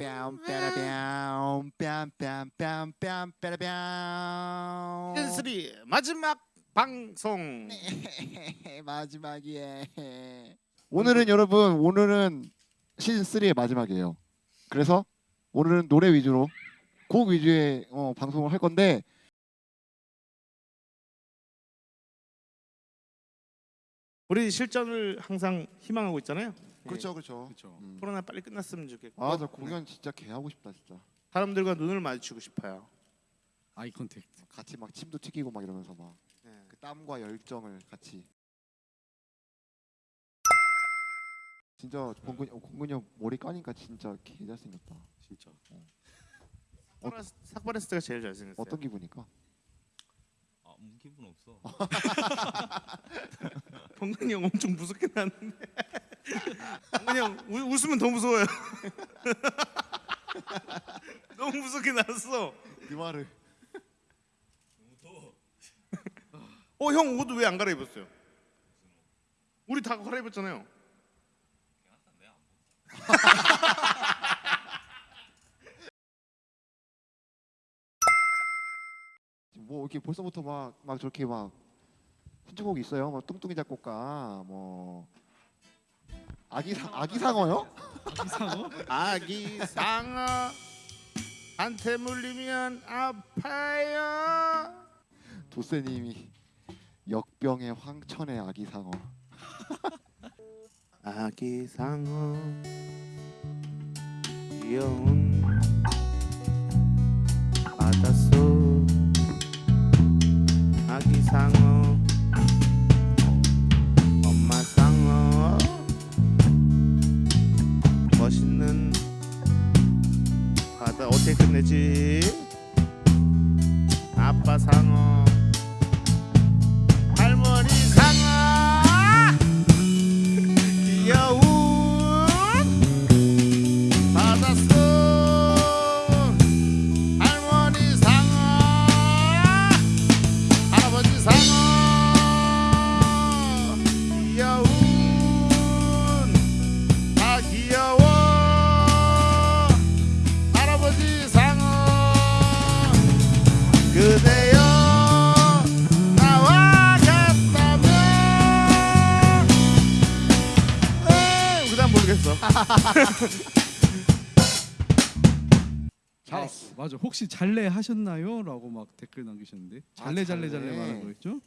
뺨 빼라뺨 뺨뺨뺨 뺨 빼라뺨 시즌3 마지막 방송 마지막이에 오늘은 여러분 오늘은 시즌 3의 마지막이에요. 그래서 오늘은 노래 위주로 곡 위주의 어, 방송을 할 건데 우리 실전을 항상 희망하고 있잖아요. 그렇죠 그렇죠. 그렇죠. 음. 코로나 빨리 끝났으면 좋겠고 아 저 공연 진짜 개 하고 싶다 진짜. 사람들과 눈을 마주치고 싶어요. eye contact. 같이 막 침도 튀기고 막 이러면서 막그 네. 땀과 열정을 같이. 진짜 어, 동근이 형 머리 까니까 진짜 개 잘생겼다. 진짜. 삭발했- 삭발했을 때가 제일 잘생겼어요. 어떤 기분일까? 아, 무 기분 없어. 동근이 형 엄청 무섭게 나왔는데 형 우, 웃으면 더 무서워요. 너무 무섭게 나왔어. 그 말을. 어 형 옷 왜 안 갈아입었어요? 우리 다 갈아입었잖아요. 뭐 이렇게 벌써부터 막 막 저렇게 막 신청곡이 있어요. 뭐 뚱뚱이 작곡가 뭐 아기 상 아기 상어요? 아기 상어 한테 물리면 아파요. 도세님이 역병의 황천의 아기 상어. 아기 상어 귀여운 바닷속 아기 상어 멋있는 바다. 어떻게 끝내지? 아빠 상어 모르겠어. 잘했어. 아, 맞아. 혹시 잘래 하셨나요?라고 막 댓글 남기셨는데 잘래 아, 잘래 잘래. 잘래 말한 거였죠?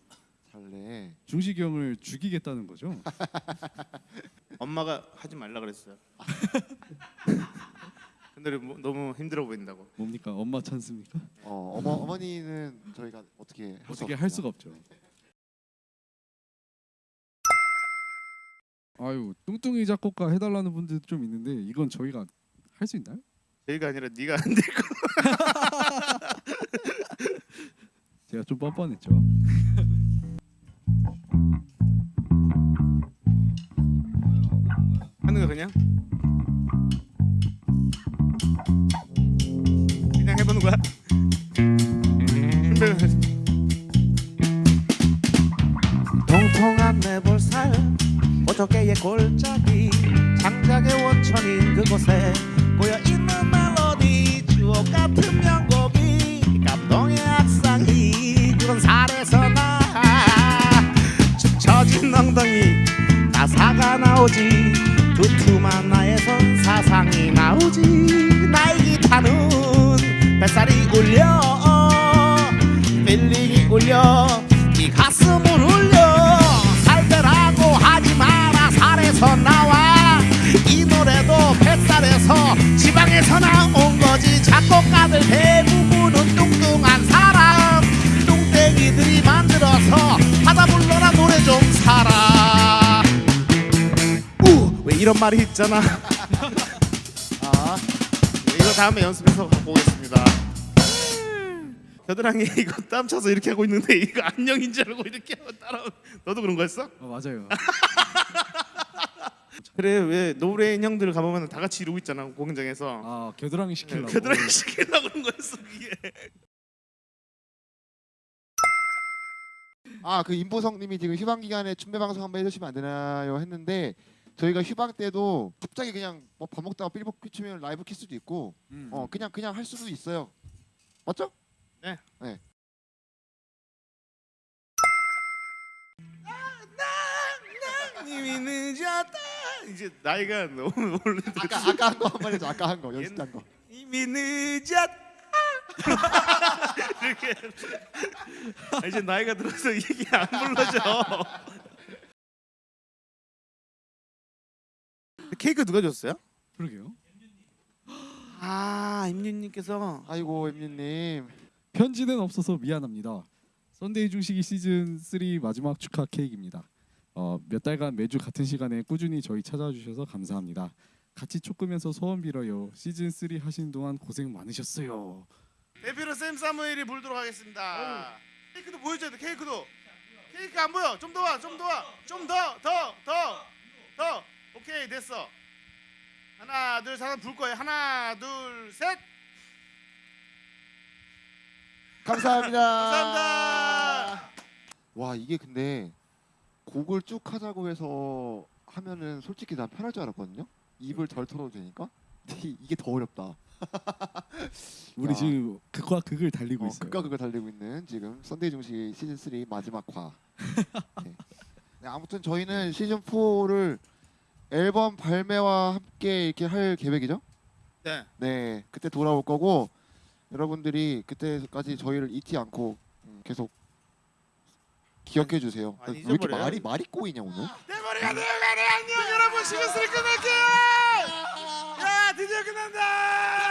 잘래. 중식이 형을 죽이겠다는 거죠? 엄마가 하지 말라 그랬어요. 근데 뭐, 너무 힘들어 보인다고. 뭡니까? 엄마 찬스입니까? 어 어머 어머니는 저희가 어떻게 할수 어떻게 할. 수가 없죠. 아유 뚱뚱이 작곡가 해달라는 분들도 좀 있는데 이건 저희가 할 수 있나요? 저희가 아니라 네가 안 될 거. 제가 좀 뻔뻔했죠. 하는 거. 그냥 골짜기 장작의 원천인 그곳에 고여있는 멜로디 주옥 같은 명곡이 감동의 악상이 그런 살에서 나 축 처진 엉덩이 가사가 나오지. 두툼한 나의 손 사상이 나오지. 나의 기타는 뱃살이 울려 작곡가들 대부분은 뚱뚱한 사람. 뚱땡이들이 만들어서 하다 불러라 노래 좀 살아 우왜 이런 말이 있잖아. 아 이거 다음에 연습해서 갖고 오겠습니다. 겨드랑이 이거 땀 차서 이렇게 하고 있는데 이거 안녕인 줄 알고 이렇게 하고 따라 너도 그런 거였어? 어, 맞아요. 그래 왜 노브레인 형들 가보면 다 같이 이러고 있잖아 공연장에서 아 겨드랑이 식히려고. 겨드랑이 식히려고 그런 거였어 이게 아그 임보성님이 지금 휴방 기간에 춘배 방송 한번 해주시면 안 되나요 했는데 저희가 휴방 때도 갑자기 그냥 뭐 밥 먹다가 빌보드 퀴치면 라이브 켤 수도 있고 음. 어 그냥 그냥 할 수도 있어요. 맞죠? 이미 늦었다. 이제 나이가 너무 올라. 아까 아까 한 거 한 번 해줘. 아까 한 거 연습한 거. 이미 늦었다. 이렇게. 아, 이제 나이가 들어서 이게 안 불러져. 케이크 누가 줬어요? 그러게요. 아 임윤님께서 아이고 엠리님. 편지는 없어서 미안합니다. 썬데이 중식이 시즌 3 마지막 축하 케이크입니다. 어, 몇 달간 매주 같은 시간에 꾸준히 저희 찾아주셔서 감사합니다. 같이 초 끄면서 소원 빌어요. 시즌 3 하시는 동안 고생 많으셨어요. 대표로 샘 사무엘이 불도록 하겠습니다. 케이크도 보여줘야 돼. 케이크도. 케이크 안 보여. 좀 더 와. 좀 더 와. 좀 더 더 더 더. 오케이 됐어. 하나 둘 셋. 불 거예요. 하나 둘 셋. 감사합니다. 감사합니다. 와 이게 근데 곡을 쭉 하자고 해서 하면은 솔직히 난 편할 줄 알았거든요. 입을 덜 털어도 되니까. 근데 이게 더 어렵다. 우리 야. 지금 극과 극을 달리고 어, 있어요. 극과 극을 달리고 있는 지금 썬데이 중식 시즌 3 마지막 화. 네. 네, 아무튼 저희는 시즌 4를 앨범 발매와 함께 이렇게 할 계획이죠. 네. 네, 그때 돌아올 거고 여러분들이 그때까지 저희를 잊지 않고 음, 계속 기억해 주세요. 많이 왜 이렇게 잊어버려요? 말이 말이 꼬이냐 오늘? 내 머리가 내려가네. 안녕 여러분. 시즌 3 끝낼게요. 야 드디어 끝난다.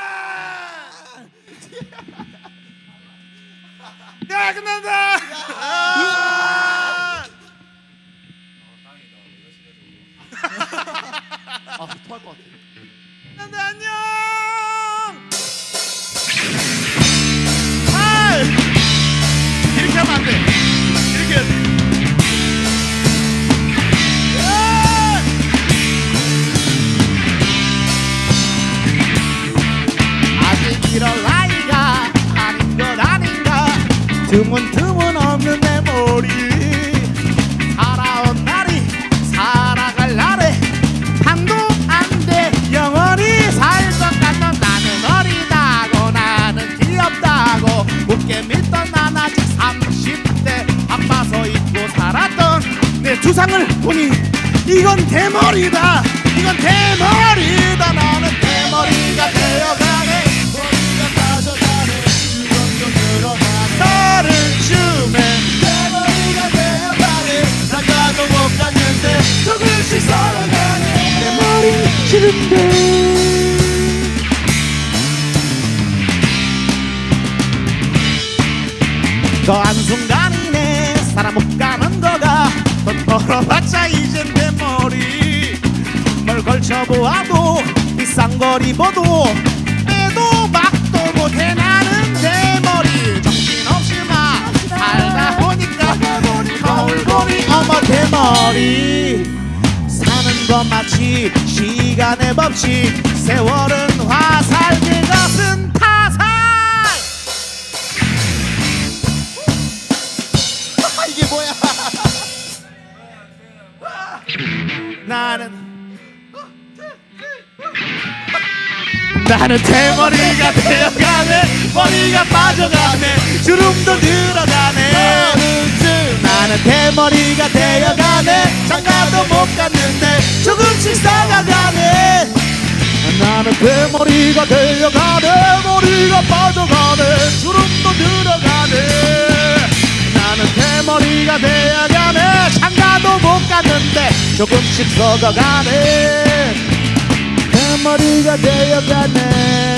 내 두상을 보니 이건 대머리다. 이건 대머리다. 나는 대머리가 되어 돈 벌어봤자 이젠 내 머리. 뭘 걸쳐보아도 비싼 걸 입어도 빼도 박도 못해 나는 내 머리. 정신없이 막 살다 보니까 거울 보니 어머 대머리. 사는 것 마치 시간의 법칙. 세월은 화살 그것은 나는 대머리가 되어가네. 머리가 빠져가네. 주름도 늘어가네. 나는 대머리가 되어가네. 장가도 못 갔는데 조금씩 쌓아가네. 나는 대머리가 되어가네. 머리가 빠져가네. 주름도 늘어가네. 나는 대머리가 되어가네. 장가도 못 갔는데 조금씩 썩어가네. 대 머리가 되어가네.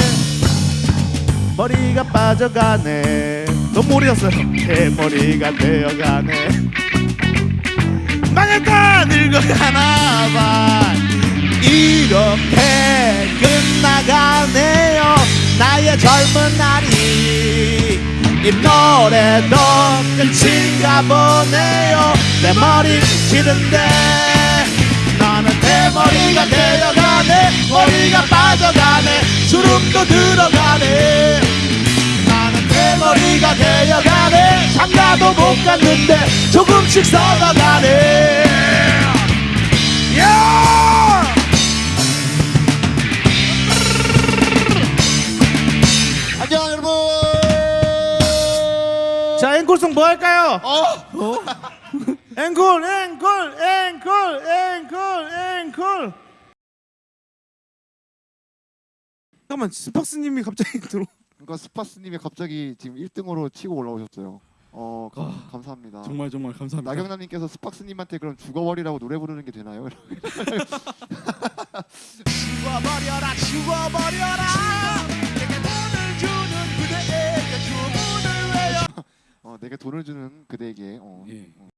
머리가 빠져가네. 너무 오래였어요. 대머리가 되어가네. 망했다 늙어가나봐. 이렇게 끝나가네요. 나의 젊은 날이. 이 노래도 끝인가 보네요. 내 머리 싫은데. 나는 대머리가 되어가 네 머리가 빠져가네 주름도 들어가네 나는 대머리가 되어가네 장가도 못 갔는데 조금씩 썩어가네 야! 안녕 여러분. 자 앵콜송 뭐 할까요? 어? 앵콜 앵콜 앵콜 앵콜 앵콜 잠깐만 스팍스님이 갑자기 들어 그러니까 스파스님이 갑자기 지금 1등으로 치고 올라오셨어요. 어 감, 아, 감사합니다. 정말 정말 감사합니다. 나경남님께서 스팍스님한테 그럼 죽어버리라고 노래 부르는 게 되나요? 죽어버려라 죽어버려라 내게 돈을 주는 그대에게 주문을 외워 어, 내게 돈을 주는 그대에게 어, 예. 어.